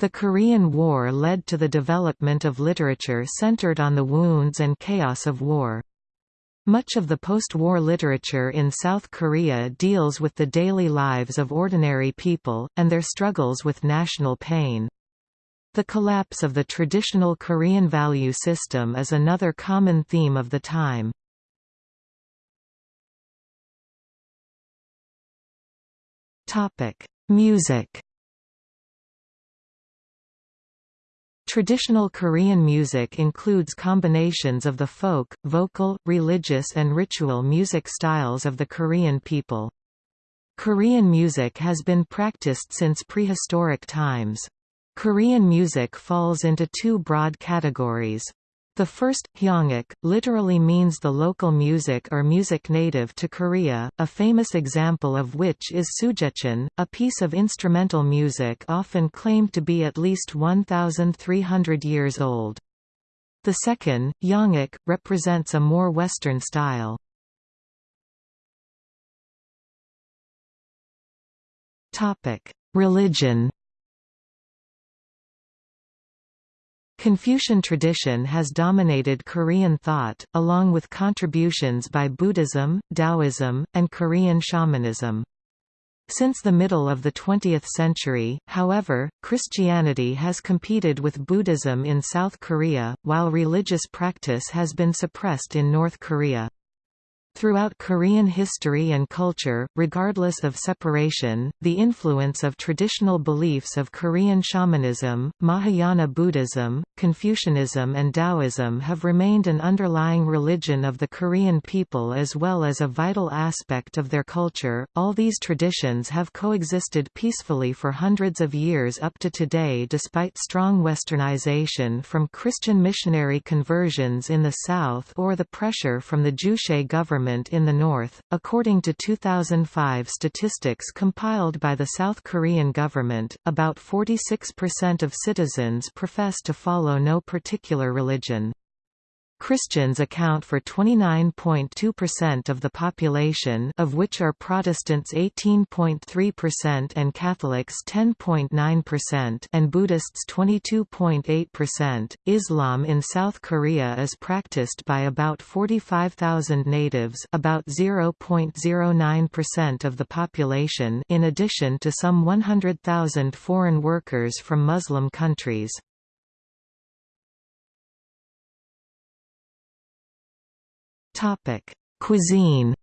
The Korean War led to the development of literature centered on the wounds and chaos of war. Much of the post-war literature in South Korea deals with the daily lives of ordinary people, and their struggles with national pain. The collapse of the traditional Korean value system is another common theme of the time. Music Traditional Korean music includes combinations of the folk, vocal, religious and ritual music styles of the Korean people. Korean music has been practiced since prehistoric times. Korean music falls into two broad categories. The first, hyangak, literally means the local music or music native to Korea, a famous example of which is Sujecheon, a piece of instrumental music often claimed to be at least 1,300 years old. The second, yangak, represents a more Western style. Religion Confucian tradition has dominated Korean thought, along with contributions by Buddhism, Taoism, and Korean shamanism. Since the middle of the 20th century, however, Christianity has competed with Buddhism in South Korea, while religious practice has been suppressed in North Korea. Throughout Korean history and culture, regardless of separation, the influence of traditional beliefs of Korean shamanism, Mahayana Buddhism, Confucianism and Taoism have remained an underlying religion of the Korean people as well as a vital aspect of their culture. All these traditions have coexisted peacefully for hundreds of years up to today despite strong westernization from Christian missionary conversions in the south or the pressure from the Juche government government in the north. According to 2005 statistics compiled by the South Korean government, about 46% of citizens profess to follow no particular religion. Christians account for 29.2% of the population of which are Protestants 18.3% and Catholics 10.9% and Buddhists 22.8%. Islam in South Korea is practiced by about 45,000 natives, about 0.09% of the population, in addition to some 100,000 foreign workers from Muslim countries. Topic: Cuisine.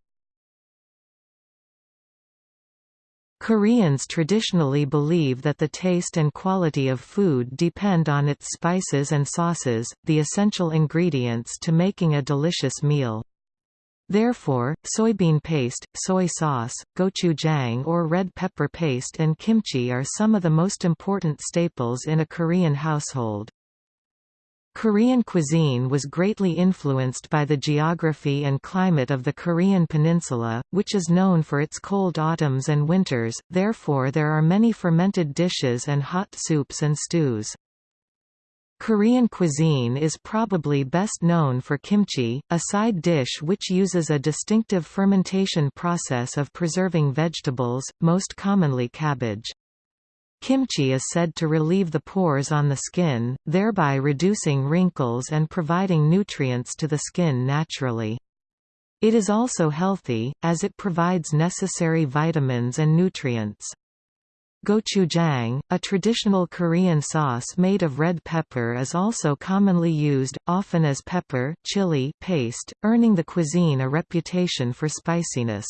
Koreans traditionally believe that the taste and quality of food depend on its spices and sauces, the essential ingredients to making a delicious meal. Therefore, soybean paste, soy sauce, gochujang or red pepper paste and kimchi are some of the most important staples in a Korean household. Korean cuisine was greatly influenced by the geography and climate of the Korean peninsula, which is known for its cold autumns and winters, therefore there are many fermented dishes and hot soups and stews. Korean cuisine is probably best known for kimchi, a side dish which uses a distinctive fermentation process of preserving vegetables, most commonly cabbage. Kimchi is said to relieve the pores on the skin, thereby reducing wrinkles and providing nutrients to the skin naturally. It is also healthy, as it provides necessary vitamins and nutrients. Gochujang, a traditional Korean sauce made of red pepper is also commonly used, often as pepper chili paste, earning the cuisine a reputation for spiciness.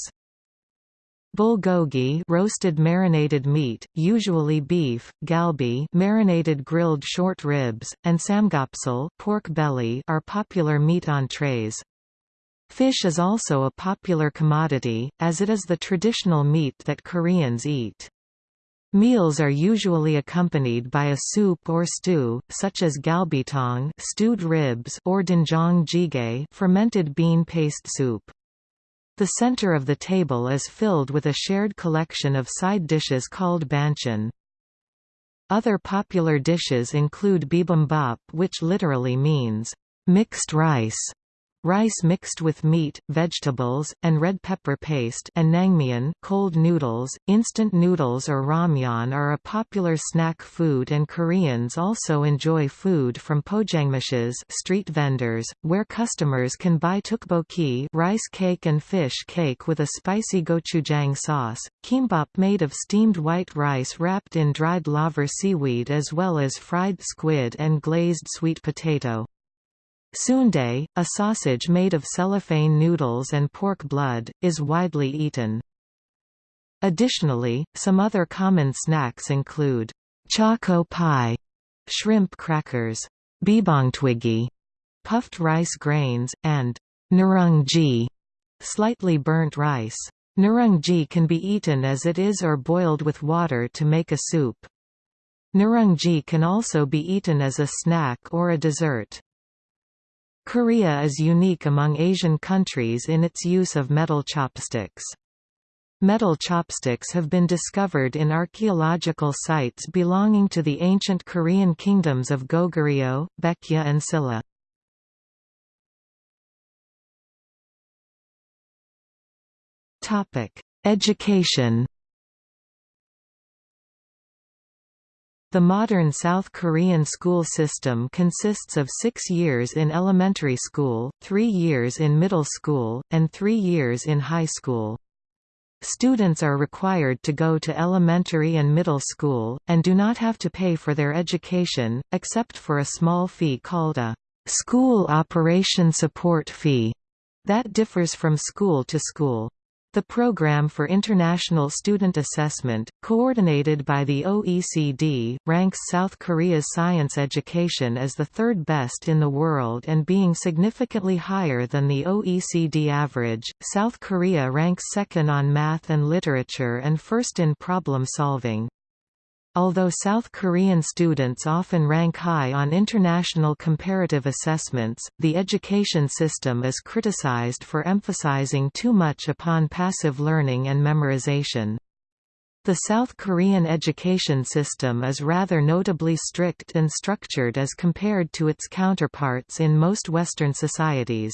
Bulgogi roasted marinated meat, usually beef, galbi marinated grilled short ribs, and samgyeopsal pork belly are popular meat entrees. Fish is also a popular commodity, as it is the traditional meat that Koreans eat. Meals are usually accompanied by a soup or stew, such as galbitang stewed ribs or doenjang jjigae fermented bean paste soup. The center of the table is filled with a shared collection of side dishes called banchan. Other popular dishes include bibimbap which literally means, mixed rice, rice mixed with meat, vegetables, and red pepper paste and naengmyeon cold noodles. Instant noodles or ramyeon are a popular snack food and Koreans also enjoy food from pojangmaches street vendors, where customers can buy tteokbokki rice cake and fish cake with a spicy gochujang sauce, kimbap made of steamed white rice wrapped in dried laver seaweed as well as fried squid and glazed sweet potato. Sundae, a sausage made of cellophane noodles and pork blood, is widely eaten. Additionally, some other common snacks include choco pie, shrimp crackers, bibongtwiggy, puffed rice grains, and nurungji, slightly burnt rice. Nurungji can be eaten as it is or boiled with water to make a soup. Nurungji can also be eaten as a snack or a dessert. Korea is unique among Asian countries in its use of metal chopsticks. Metal chopsticks have been discovered in archaeological sites belonging to the ancient Korean kingdoms of Goguryeo, Baekje and Silla. Education The modern South Korean school system consists of six years in elementary school, three years in middle school, and three years in high school. Students are required to go to elementary and middle school, and do not have to pay for their education, except for a small fee called a school operation support fee that differs from school to school. The Programme for International Student Assessment, coordinated by the OECD, ranks South Korea's science education as the third best in the world and being significantly higher than the OECD average. South Korea ranks second on math and literature and first in problem solving. Although South Korean students often rank high on international comparative assessments, the education system is criticized for emphasizing too much upon passive learning and memorization. The South Korean education system is rather notably strict and structured as compared to its counterparts in most Western societies.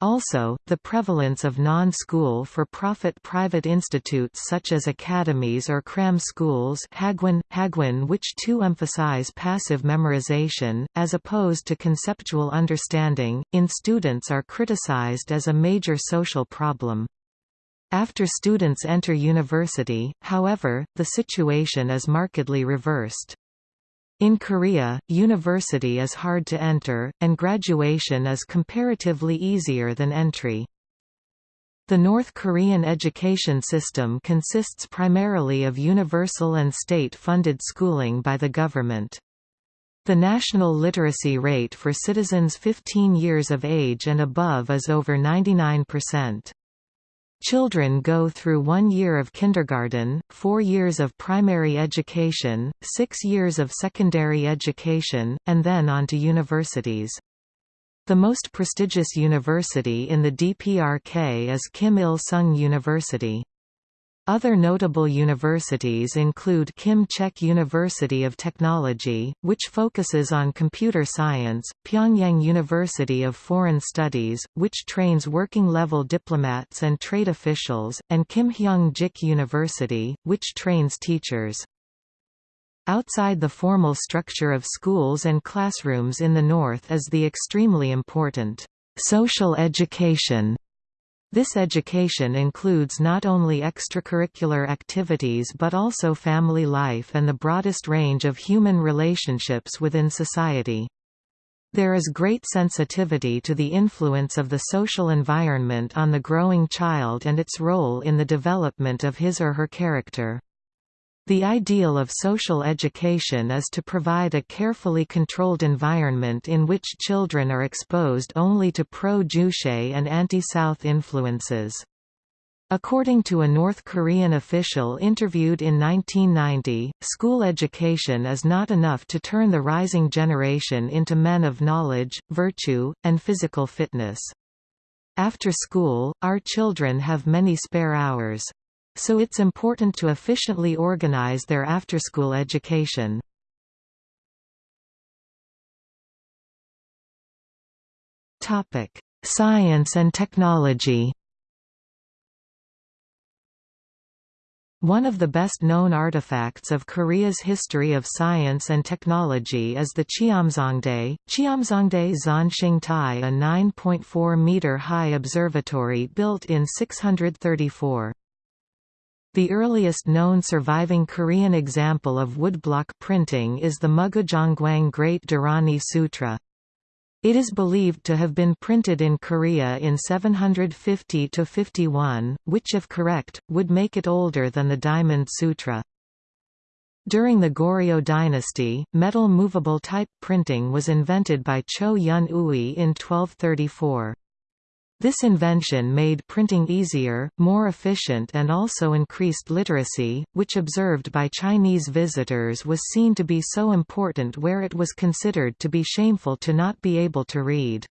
Also, the prevalence of non-school for-profit private institutes such as academies or cram schools Hagwon, Hagwon which too emphasize passive memorization, as opposed to conceptual understanding, in students are criticized as a major social problem. After students enter university, however, the situation is markedly reversed. In Korea, university is hard to enter, and graduation is comparatively easier than entry. The North Korean education system consists primarily of universal and state-funded schooling by the government. The national literacy rate for citizens 15 years of age and above is over 99%. Children go through one year of kindergarten, four years of primary education, six years of secondary education, and then on to universities. The most prestigious university in the DPRK is Kim Il-sung University. Other notable universities include Kim Chek University of Technology, which focuses on computer science, Pyongyang University of Foreign Studies, which trains working-level diplomats and trade officials, and Kim Hyung-jik University, which trains teachers. Outside the formal structure of schools and classrooms in the north is the extremely important social education this education includes not only extracurricular activities but also family life and the broadest range of human relationships within society. There is great sensitivity to the influence of the social environment on the growing child and its role in the development of his or her character. The ideal of social education is to provide a carefully controlled environment in which children are exposed only to pro-Juche and anti-South influences. According to a North Korean official interviewed in 1990, school education is not enough to turn the rising generation into men of knowledge, virtue, and physical fitness. After school, our children have many spare hours. So it's important to efficiently organize their after-school education. Science and technology One of the best-known artifacts of Korea's history of science and technology is the Cheomseongdae, Cheomseongdae Zonshingtai a 9.4-meter-high observatory built in 634. The earliest known surviving Korean example of woodblock printing is the Mugujeonggwang Great Dharani Sutra. It is believed to have been printed in Korea in 750–51, which if correct, would make it older than the Diamond Sutra. During the Goryeo dynasty, metal movable type printing was invented by Choe Yun Ui in 1234. This invention made printing easier, more efficient and also increased literacy, which observed by Chinese visitors was seen to be so important where it was considered to be shameful to not be able to read.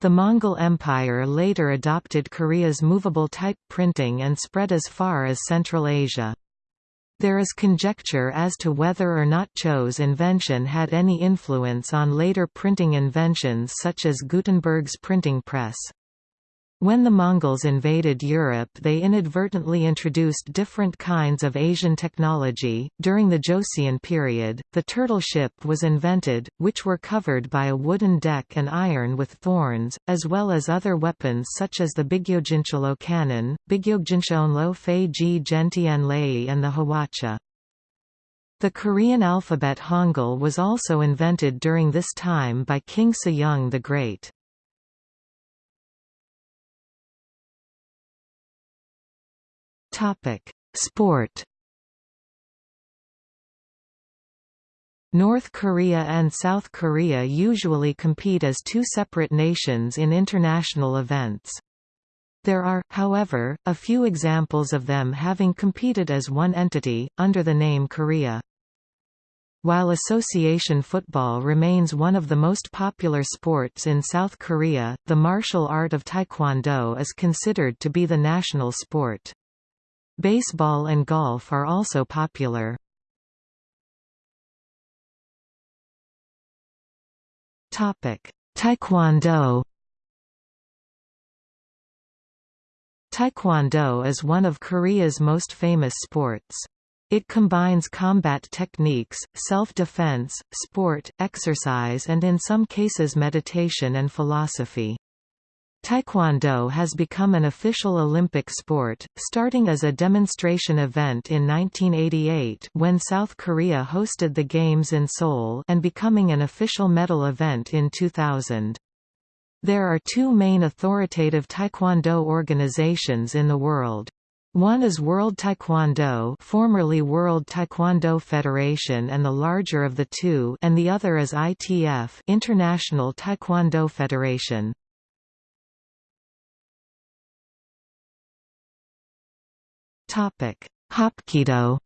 The Mongol Empire later adopted Korea's movable type printing and spread as far as Central Asia. There is conjecture as to whether or not Cho's invention had any influence on later printing inventions such as Gutenberg's printing press. When the Mongols invaded Europe, they inadvertently introduced different kinds of Asian technology. During the Joseon period, the turtle ship was invented, which were covered by a wooden deck and iron with thorns, as well as other weapons such as the Bigyeokjincheolloe cannon, Bigyeokjincheolloe Fei Ji Gentian Lei, and the Hwacha. The Korean alphabet Hangul was also invented during this time by King Sejong the Great. Topic: Sport. North Korea and South Korea usually compete as two separate nations in international events. There are, however, a few examples of them having competed as one entity, under the name Korea. While association football remains one of the most popular sports in South Korea, the martial art of taekwondo is considered to be the national sport. Baseball and golf are also popular. Topic Taekwondo Taekwondo is one of Korea's most famous sports. It combines combat techniques, self-defense, sport, exercise and in some cases meditation and philosophy. Taekwondo has become an official Olympic sport, starting as a demonstration event in 1988 when South Korea hosted the Games in Seoul and becoming an official medal event in 2000. There are two main authoritative Taekwondo organizations in the world. One is World Taekwondo formerly World Taekwondo Federation and the larger of the two and the other is ITF International Taekwondo Federation. Hapkido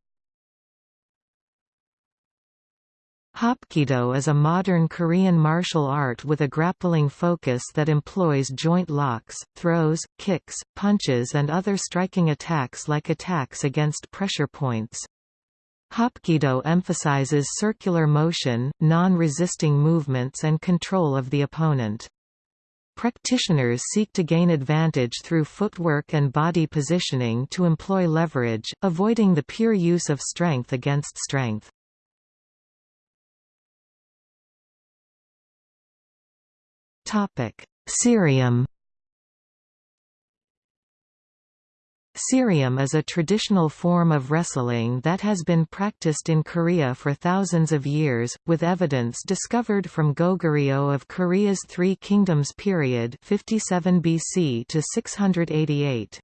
Hapkido is a modern Korean martial art with a grappling focus that employs joint locks, throws, kicks, punches and other striking attacks like attacks against pressure points. Hapkido emphasizes circular motion, non-resisting movements and control of the opponent. Practitioners seek to gain advantage through footwork and body positioning to employ leverage, avoiding the pure use of strength against strength. Ssireum Ssireum is a traditional form of wrestling that has been practiced in Korea for thousands of years, with evidence discovered from Goguryeo of Korea's Three Kingdoms period 57 BC to 688.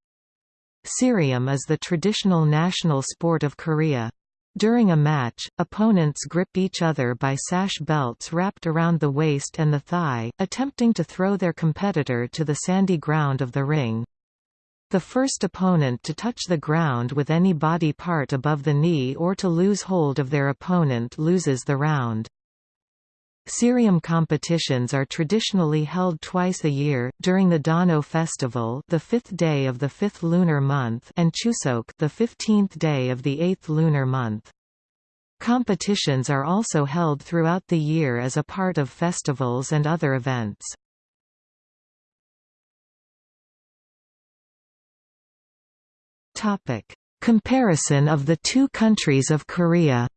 Ssireum is the traditional national sport of Korea. During a match, opponents grip each other by sash belts wrapped around the waist and the thigh, attempting to throw their competitor to the sandy ground of the ring. The first opponent to touch the ground with any body part above the knee or to lose hold of their opponent loses the round. Ssireum competitions are traditionally held twice a year, during the Dano festival the fifth day of the fifth lunar month and Chuseok the fifteenth day of the eighth lunar month. Competitions are also held throughout the year as a part of festivals and other events. Comparison of the two countries of Korea.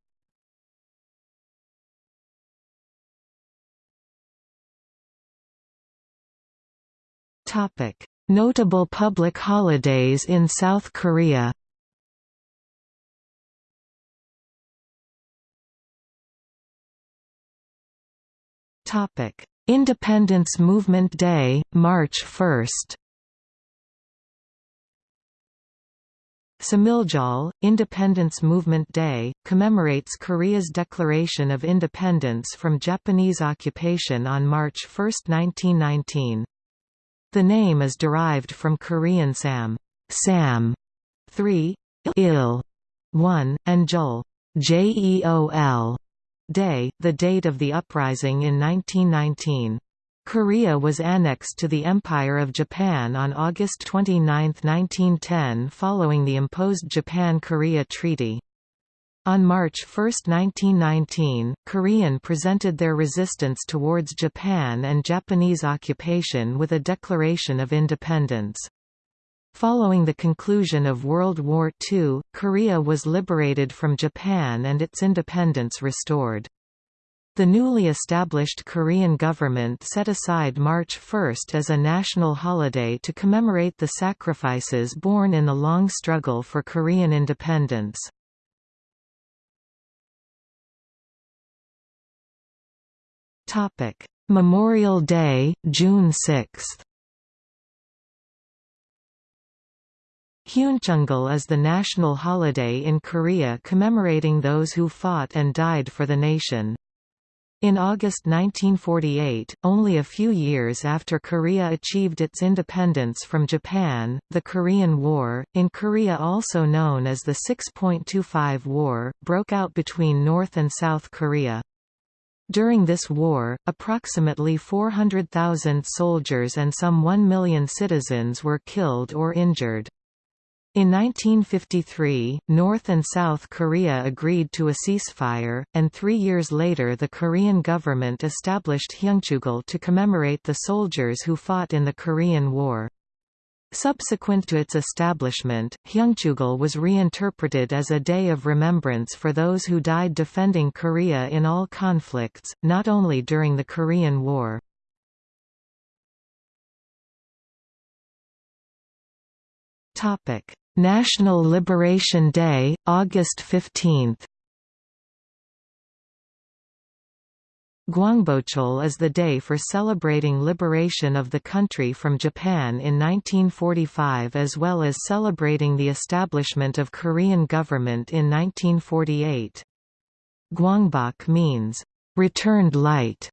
Topic: Notable public holidays in South Korea. Topic: Independence Movement Day, March 1 Samiljeol, Independence Movement Day, commemorates Korea's declaration of independence from Japanese occupation on March 1, 1919. The name is derived from Korean Sam, Sam 3, il 1, and Jul Jeol Day, the date of the uprising in 1919. Korea was annexed to the Empire of Japan on August 29, 1910 following the imposed Japan–Korea Treaty. On March 1, 1919, Korean presented their resistance towards Japan and Japanese occupation with a declaration of independence. Following the conclusion of World War II, Korea was liberated from Japan and its independence restored. The newly established Korean government set aside March 1 as a national holiday to commemorate the sacrifices borne in the long struggle for Korean independence. Memorial Day, June 6 Hyeonchungil is the national holiday in Korea commemorating those who fought and died for the nation. In August 1948, only a few years after Korea achieved its independence from Japan, the Korean War, in Korea also known as the 6.25 War, broke out between North and South Korea. During this war, approximately 400,000 soldiers and some 1 million citizens were killed or injured. In 1953, North and South Korea agreed to a ceasefire, and three years later the Korean government established Hyeonchungil to commemorate the soldiers who fought in the Korean War. Subsequent to its establishment, Hyeonchungil was reinterpreted as a day of remembrance for those who died defending Korea in all conflicts, not only during the Korean War. Topic: National Liberation Day, August 15. Gwangbokjeol is the day for celebrating liberation of the country from Japan in 1945 as well as celebrating the establishment of Korean government in 1948. Gwangbok means, "...returned light",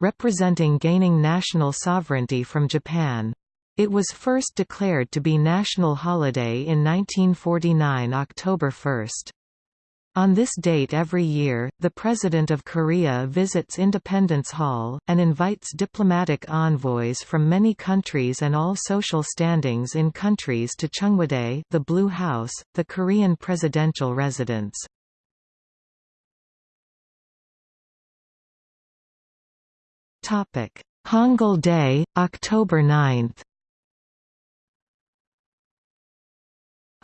representing gaining national sovereignty from Japan. It was first declared to be national holiday in 1949 October 1. On this date every year, the President of Korea visits Independence Hall, and invites diplomatic envoys from many countries and all social standings in countries to Cheongwadae the Blue House, the Korean presidential residence. Hangul Day, October 9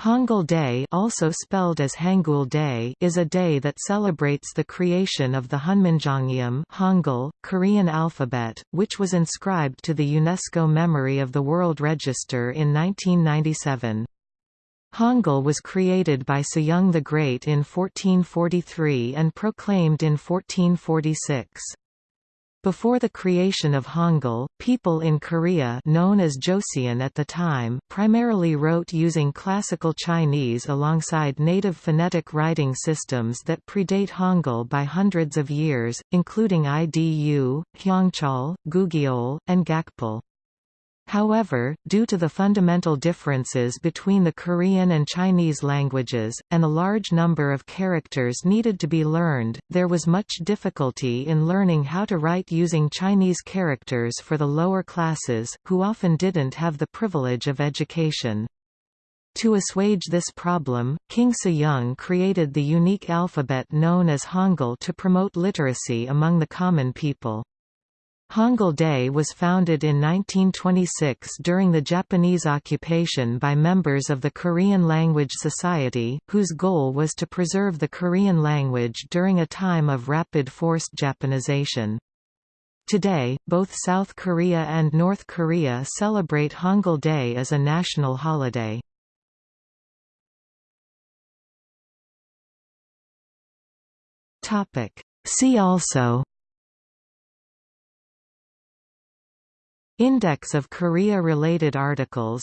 Hangul Day also spelled as Hangul Day is a day that celebrates the creation of the Hunminjeongeum Hangul, Korean alphabet, which was inscribed to the UNESCO Memory of the World Register in 1997. Hangul was created by Sejong the Great in 1443 and proclaimed in 1446. Before the creation of Hangul, people in Korea known as Joseon at the time primarily wrote using classical Chinese alongside native phonetic writing systems that predate Hangul by hundreds of years, including IDU, Hyangchal, Gugyeol, and Gakpil. However, due to the fundamental differences between the Korean and Chinese languages, and a large number of characters needed to be learned, there was much difficulty in learning how to write using Chinese characters for the lower classes, who often didn't have the privilege of education. To assuage this problem, King Sejong created the unique alphabet known as Hangul to promote literacy among the common people. Hangul Day was founded in 1926 during the Japanese occupation by members of the Korean Language Society, whose goal was to preserve the Korean language during a time of rapid forced Japanization. Today, both South Korea and North Korea celebrate Hangul Day as a national holiday. See also Index of Korea-related articles.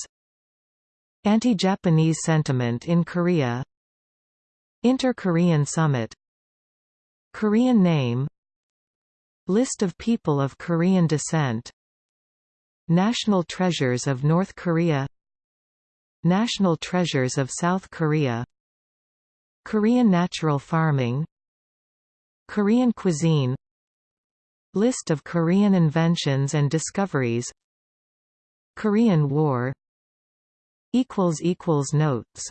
Anti-Japanese sentiment in Korea. Inter-Korean Summit. Korean name. List of people of Korean descent. National treasures of North Korea. National treasures of South Korea. Korean natural farming. Korean cuisine List of Korean inventions and discoveries. Korean War. Notes